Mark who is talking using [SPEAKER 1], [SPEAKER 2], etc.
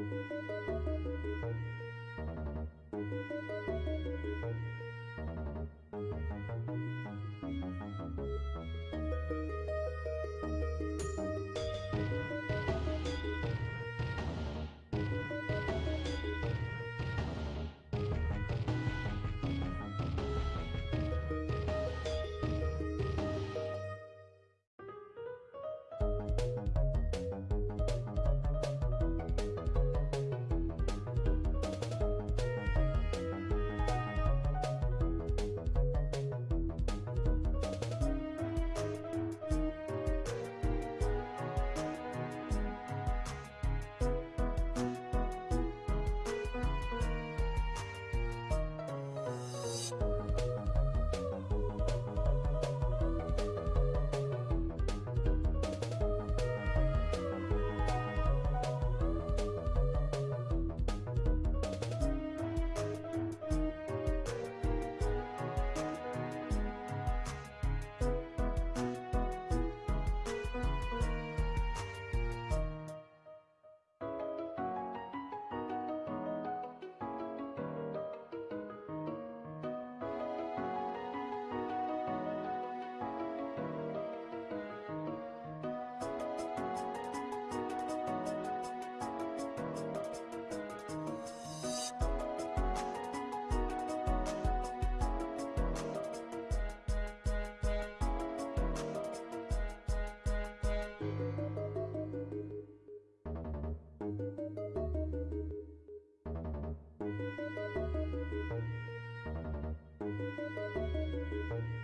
[SPEAKER 1] Thank you.
[SPEAKER 2] Música